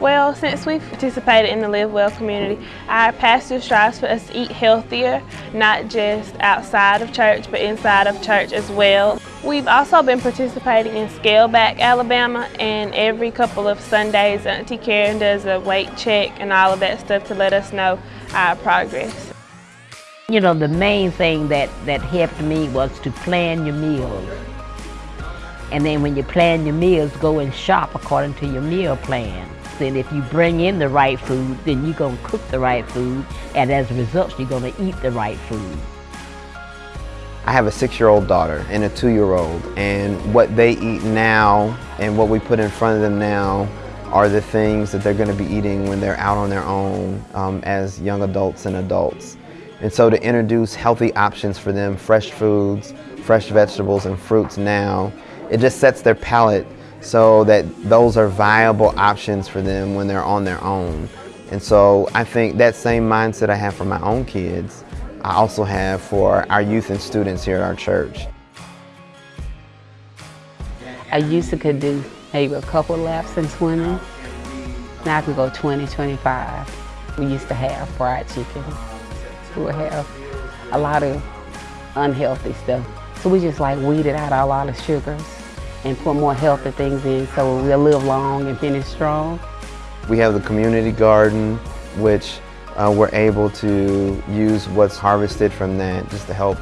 Well, since we've participated in the Live Well community, our pastor strives for us to eat healthier, not just outside of church, but inside of church as well. We've also been participating in Scale Back Alabama, and every couple of Sundays, Auntie Karen does a weight check and all of that stuff to let us know our progress. You know, the main thing that, that helped me was to plan your meals. And then when you plan your meals, go and shop according to your meal plan. And if you bring in the right food, then you're going to cook the right food, and as a result, you're going to eat the right food. I have a six-year-old daughter and a two-year-old, and what they eat now and what we put in front of them now are the things that they're going to be eating when they're out on their own um, as young adults and adults. And so to introduce healthy options for them, fresh foods, fresh vegetables and fruits now, it just sets their palate so that those are viable options for them when they're on their own. And so I think that same mindset I have for my own kids, I also have for our youth and students here at our church. I used to could do maybe a couple laps in swimming. Now I can go 20, 25. We used to have fried chicken. We would have a lot of unhealthy stuff. So we just like weeded out a lot of sugars and put more healthy things in so we'll live long and finish strong. We have the community garden, which uh, we're able to use what's harvested from that just to help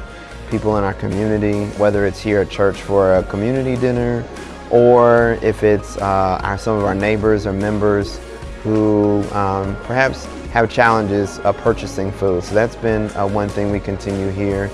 people in our community, whether it's here at church for a community dinner or if it's uh, our, some of our neighbors or members who um, perhaps have challenges of purchasing food. So that's been uh, one thing we continue here